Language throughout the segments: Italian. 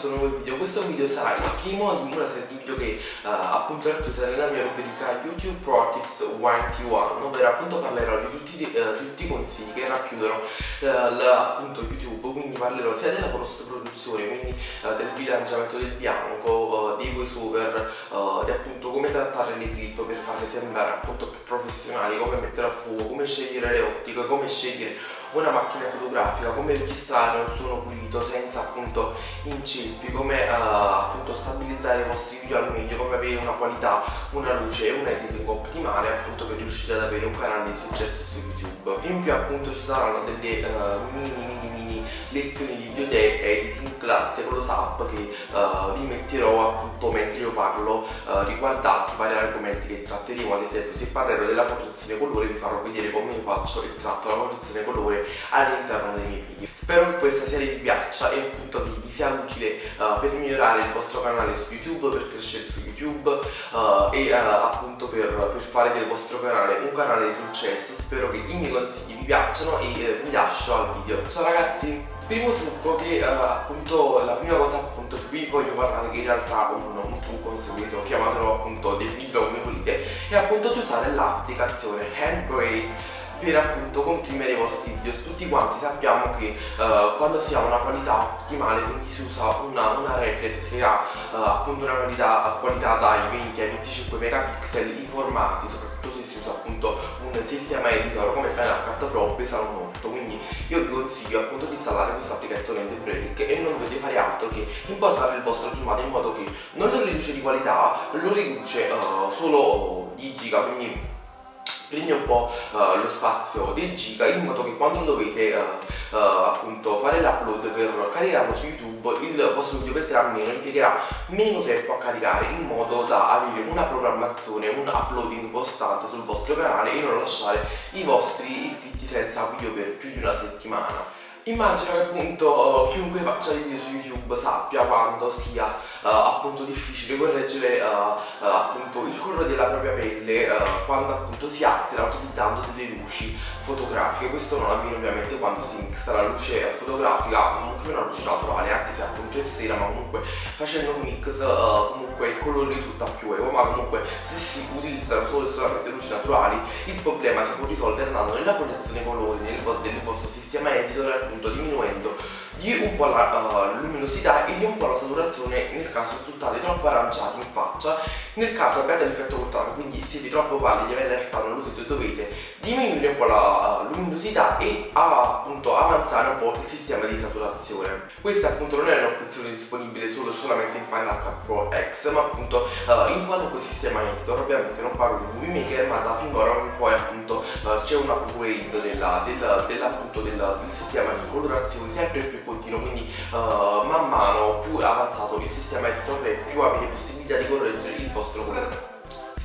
questo nuovo video. Questo video sarà il primo di una serie di video che uh, appunto racchiusa nella mia rubrica YouTube Pro Tips 21 ovvero appunto parlerò di tutti, uh, tutti i consigli che racchiudono uh, appunto YouTube. Quindi parlerò sia della post produzione quindi del bilanciamento del bianco dei voice over di appunto come trattare le clip per farle sembrare appunto più professionali come mettere a fuoco come scegliere le ottiche come scegliere una macchina fotografica, come registrare un suono pulito senza appunto inceppi, come uh, appunto stabilizzare i vostri video al meglio, come avere una qualità, una luce e un editing ottimale appunto per riuscire ad avere un canale di successo su YouTube. In più appunto ci saranno delle uh, mini mini mini lezioni di video editing grazie con lo SAP che uh, vi metterò appunto mentre io parlo uh, riguardanti vari argomenti che tratteremo ad esempio se parlerò della correzione colore vi farò vedere come io faccio e tratto la correzione colore all'interno dei miei video. Spero che questa serie vi piaccia e appunto vi, vi sia utile uh, per migliorare il vostro canale su youtube per crescere su youtube e appunto per, per, fare del vostro canale un canale di successo. Spero che i miei consigli vi piacciono e vi lascio al video. Ciao ragazzi! Primo trucco che uh, appunto la prima cosa appunto qui voglio parlare che in realtà un, un trucco un segreto chiamatelo appunto definitelo come volete è appunto di usare l'applicazione Handbrake per appunto comprimere i vostri video. Tutti quanti sappiamo che uh, quando si ha una qualità ottimale quindi si usa una, una reflex che ha uh, appunto una qualità, qualità dai 20 ai 25 megapixel i formati soprattutto se si usa appunto un sistema editor come Final Cut Pro pesano molto quindi io vi consiglio appunto di installare questa applicazione The Break e non dovete fare altro che importare il vostro filmato in modo che non lo riduce di qualità lo riduce uh, solo di giga quindi prende un po' uh, lo spazio dei giga in modo che quando dovete uh, uh, appunto fare l'upload per caricarlo su YouTube il vostro video peserà meno, impiegherà meno tempo a caricare in modo da avere una programmazione, un uploading costante sul vostro canale e non lasciare i vostri iscritti senza video per più di una settimana. Immagino che appunto chiunque faccia video su YouTube sappia quanto sia uh, appunto difficile correggere uh, uh, appunto il colore della propria pelle quando appunto si altera utilizzando delle luci fotografiche. Questo non avviene ovviamente quando si mixa la luce fotografica comunque una luce naturale anche se appunto è sera ma comunque facendo un mix comunque il colore risulta più evo ma comunque se si utilizzano solo e solamente luci naturali il problema si può risolvere andando nella proiezione colori nel, del vostro sistema editor appunto diminuendo di un po' la uh, luminosità e di un po' la saturazione nel caso risultate troppo aranciati in faccia. Nel caso abbiate l'effetto contrario quindi siete troppo pallidi avete in realtà una luce dovete diminuire un po' la uh, luminosità e uh, appunto avanzare un po' il sistema di saturazione. Questa appunto non è un'opzione disponibile solo solamente in Final Cut Pro X ma appunto uh, in qualunque sistema editor ovviamente non parlo di Movie Maker ma da finora in poi appunto c'è un upgrade della, della, della, appunto, della, del sistema di colorazione sempre più continuo. Quindi uh, man mano più avanzato il sistema editor e più avete possibilità di correggere il vostro colore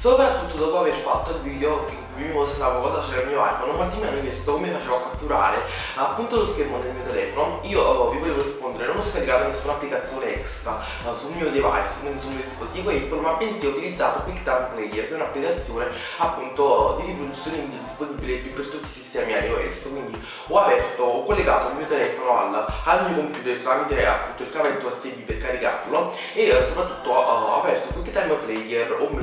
soprattutto dopo aver fatto il video in cui vi mostravo cosa c'era il mio iPhone molti mi hanno chiesto come facevo a catturare appunto lo schermo del mio telefono. Io oh, vi volevo rispondere non ho scaricato nessuna applicazione extra uh, sul mio device quindi sul mio dispositivo Apple ma bensì ho utilizzato QuickTime Player che è un'applicazione appunto di riproduzione video disponibile per tutti i sistemi iOS. Quindi ho aperto ho collegato il mio telefono al, al mio computer tramite appunto il cavetto USB per caricarlo e uh, soprattutto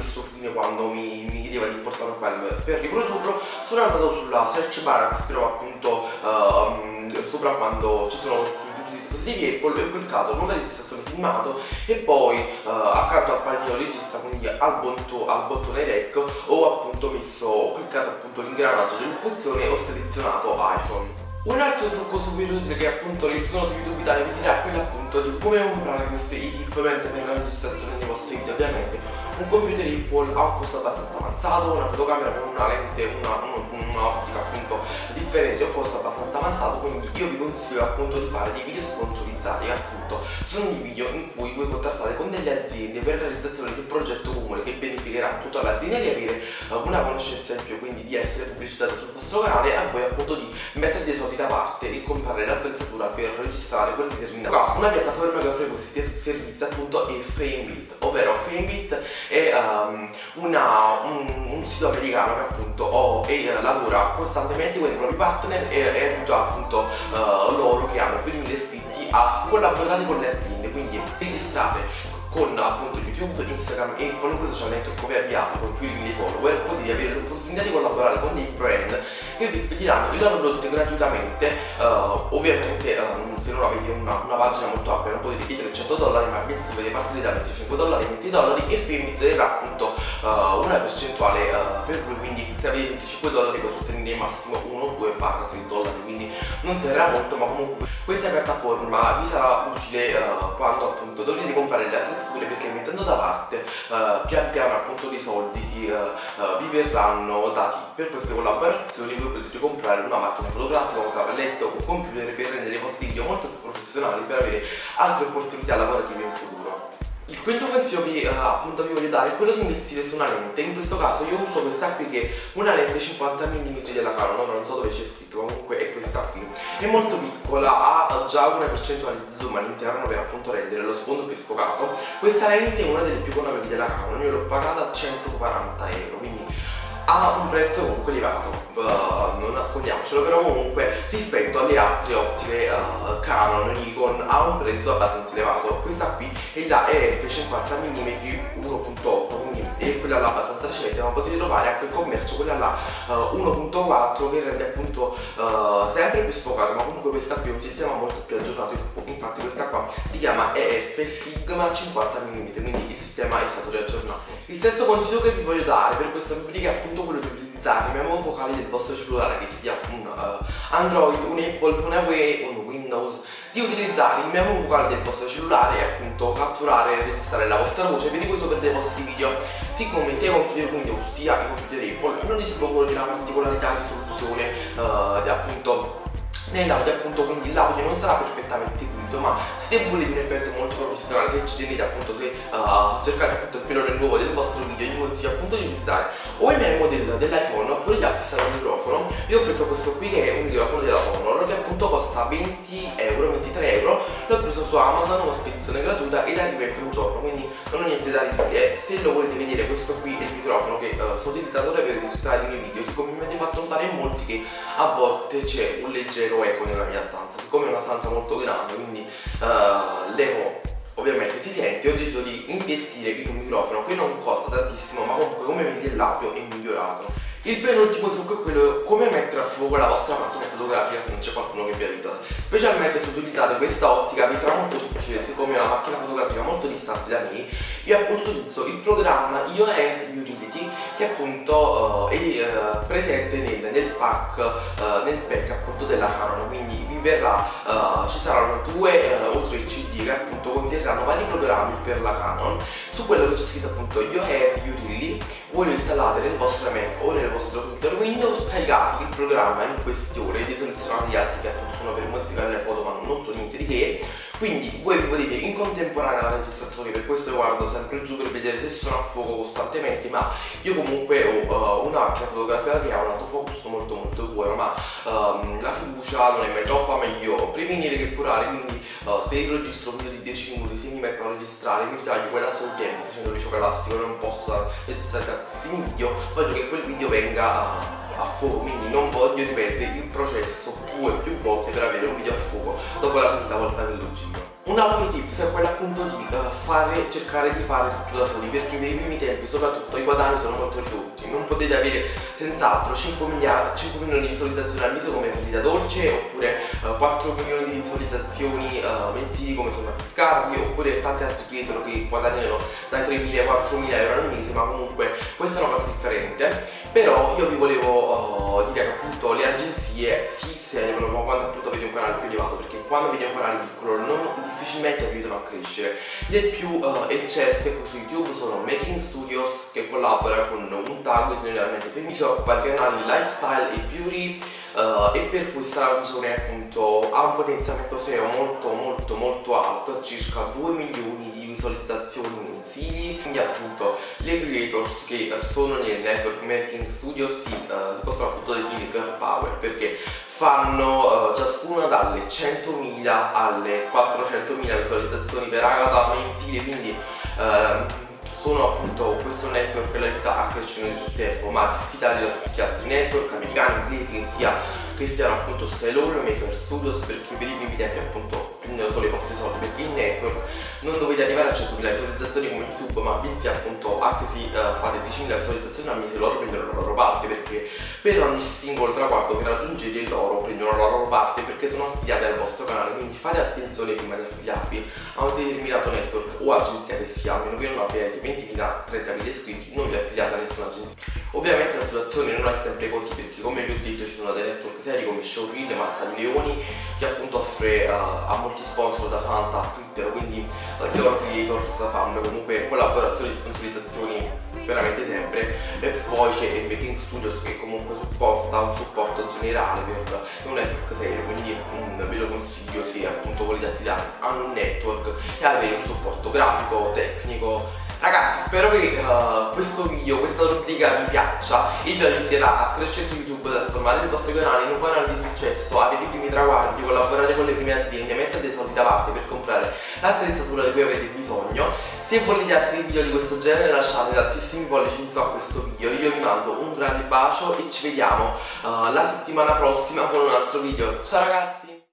Messo fine quando mi, mi chiedeva di importare un file per riprodurlo sono andato sulla search bar che si trova appunto uh, sopra quando ci sono tutti i dispositivi Apple ho cliccato nuova registrazione filmato e poi uh, accanto al pallino registra quindi al, botto, al bottone rec ho appunto messo ho cliccato appunto l'ingranaggio dell'opzione e ho selezionato iPhone. Un altro trucco super utile che appunto nessuno su YouTube Italia vi dirà quello appunto di come comprare questo equipment per la registrazione dei vostri video ovviamente un computer Apple ha un costo abbastanza avanzato, una fotocamera con una lente, un'ottica un appunto differente, un costo abbastanza avanzato, quindi io vi consiglio appunto di fare dei video sponsorizzati appunto sono dei video in cui voi contrattate con delle aziende per la realizzazione di un progetto comune che beneficherà appunto all'azienda di avere uh, una conoscenza in più, quindi di essere pubblicitato sul vostro canale e a voi appunto di mettere dei soldi da parte e comprare l'attrezzatura per registrare quel determinato. Una piattaforma che offre questi servizi appunto è Framebit, ovvero Framebit è um, una, un, un, sito americano che appunto e, uh, lavora costantemente con i propri partner e, aiuta appunto uh, loro che hanno più di mille iscritti a collaborare con le aziende. Quindi registrate con appunto YouTube, Instagram e qualunque social network che abbiate con più di 1000 follower potete avere l'opportunità di collaborare con dei brand che vi spediranno i loro prodotti gratuitamente. Uh, ovviamente um, se non avete una, una, pagina molto ampia non potete chiedere 100 dollari ma dovete partire da 25 dollari 20 dollari e Fame darà appunto uh, una percentuale uh, per lui quindi se avete 25 dollari potete ottenere massimo 1 2 barra 6 dollari quindi non terrà molto ma comunque questa piattaforma vi sarà utile quando appunto dovrete comprare le altre sicure perché mettendo da parte uh, pian piano appunto dei soldi che uh, vi verranno dati per queste collaborazioni voi potete comprare una macchina fotografica, un cavalletto, un computer per rendere i vostri video molto più professionali per avere altre opportunità lavorative in futuro. Il quinto consiglio che uh, appunto vi voglio dare è quello di investire su una lente, in questo caso io uso questa qui che è una lente 50 mm della Canon, non so dove c'è scritto, comunque è questa qui. È molto piccola, ha già una percentuale di zoom all'interno per appunto rendere lo sfondo più sfocato. Questa lente è una delle più economiche della Canon, io l'ho pagata a 140 euro, quindi ha un prezzo comunque elevato, uh, non nascondiamocelo, però comunque rispetto alle altre ottiche uh, Canon, Nikon ha un prezzo abbastanza elevato. Questa qui è la EF 50 mm 1.8, quindi è quella là abbastanza recente, ma potete trovare anche il commercio quella là uh, 1.4 che rende appunto sempre più sfocato, ma comunque questa qui è un sistema molto più aggiornato, infatti questa qua si chiama EF Sigma 50 mm, quindi il sistema è stato riaggiornato. Il sesto consiglio che vi voglio dare per questa rubrica è appunto quello di utilizzare i memo vocali del vostro cellulare che sia un uh, Android, un Apple, un Huawei, un Windows. Di utilizzare il memo vocale del vostro cellulare e appunto catturare e registrare la vostra voce per i sopra dei vostri video. Siccome sia i computer Windows sia i computer Apple non dispongono di una particolarità di soluzione uh, appunto nell'audio appunto quindi l'audio non sarà perfettamente pulito ma se volete un effetto molto professionale se ci tenete appunto se uh, cercate appunto il filone nuovo del vostro video vi consiglio appunto di utilizzare o il memo del, dell'iPhone oppure di acquistare un microfono. Io ho preso questo qui che è un microfono della Honor che appunto costa 20 euro 23 euro. L'ho preso su Amazon una spedizione gratuita ed arriva un giorno quindi non ho niente da dire se lo volete vedere questo qui è il microfono che uh, sto utilizzando per registrare i miei video siccome mi avete fatto notare in molti che a volte c'è un leggero eco nella mia stanza. Siccome è una stanza molto grande quindi uh, l'eco ovviamente si sente ho deciso di investire in un microfono che non costa tantissimo ma comunque come vedi l'audio è migliorato il penultimo trucco è quello come mettere a fuoco la vostra macchina fotografica se non c'è qualcuno che vi aiuta. Specialmente se utilizzate questa ottica vi sarà molto difficile, siccome è una macchina fotografica molto distante da me, io appunto utilizzo il programma iOS Utility che appunto uh, è uh, presente nel, nel pack, uh, nel pack appunto della Canon, quindi verrà, ci saranno due o tre CD che appunto conterranno vari programmi per la Canon. Su quello che c'è scritto appunto iOS Utility, voi lo installate nel vostro Mac o nel vostro computer Windows, caricate il programma in questione, deselezionate gli altri che appunto sono per modificare le foto ma non so niente di che quindi voi vi potete in contemporanea la registrazione per questo guardo sempre giù per vedere se sono a fuoco costantemente ma io comunque ho uh, una macchina fotografica che ha un autofocus molto molto buono ma um, la fiducia non è mai troppa meglio prevenire che curare quindi uh, se io registro un video di 10 minuti se mi metto a registrare mi ritaglio quella sul tempo facendo il liceo elastico non posso registrare tantissimi video voglio che quel video venga uh, a fuoco quindi non voglio ripetere il processo due più volte per avere un video a fuoco dopo la quinta volta che lo giro. Un altro tips fare, cercare di fare tutto da soli perché nei primi tempi soprattutto i guadagni sono molto ridotti non potete avere senz'altro 5 miliardi 5 milioni di visualizzazioni al mese come Vita Dolce oppure uh, 4 milioni di visualizzazioni uh, mensili come sono Scarpi oppure tanti altri creator che guadagnano dai 3.000 ai 4.000 euro al mese ma comunque questa è una cosa differente. Però io vi volevo dire che appunto le agenzie si servono quando appunto canale più elevato perché quando avete un canale piccolo non difficilmente aiutano a crescere. Le più uh, eccesse su YouTube sono Making Studios che collabora con un tag generalmente quindi si occupa di canali lifestyle e beauty uh, e per questa ragione appunto ha un potenziamento SEO molto molto molto alto, circa 2 milioni di visualizzazioni mensili, quindi appunto le creators che sono nel network Making Studios si, uh, si possono appunto definire girl power perché fanno uh, ciascuna dalle 100.000 alle 400.000 visualizzazioni per Agatha mensile quindi uh, sono appunto questo network che l'aiuta a crescere nel tempo ma diffidate da tutti gli altri network americani, inglesi che sia che siano appunto Sailor Maker Studios per i primi tempi appunto prendono solo i vostri soldi perché in network non dovete arrivare a 100.000 visualizzazioni come YouTube ma bensì appunto anche se uh, fate 10.000 visualizzazioni al mese loro prendono la loro parte perché per ogni singolo traguardo che raggiungete loro prendono la loro parte perché sono affiliati al vostro canale. Quindi fate attenzione prima di affiliarvi a un determinato network o agenzia che sia almeno che non abbiate 20.000-30.000 iscritti non vi affiliate a nessuna agenzia. Ovviamente la situazione non è sempre così perché come vi ho detto ci sono dei network seri come Showreel, Massa di Leoni che appunto offre uh, a molti sponsor da Fanta a Twitter quindi uh, Your Creators fanno comunque collaborazioni e sponsorizzazioni veramente sempre. E poi c'è il Making Studios che comunque supporta un supporto generale per un network serio quindi mm, ve lo consiglio se appunto volete affidare a un network e avere un supporto grafico, tecnico Ragazzi spero che uh, questo video, questa rubrica vi piaccia e vi aiuterà a crescere su YouTube, a trasformare il vostro canale in un canale di successo, avere i primi traguardi, collaborare con le prime aziende, mettere dei soldi da parte per comprare l'attrezzatura di cui avete bisogno. Se volete altri video di questo genere lasciate tantissimi pollici in su a questo video, io vi mando un grande bacio e ci vediamo uh, la settimana prossima con un altro video. Ciao ragazzi!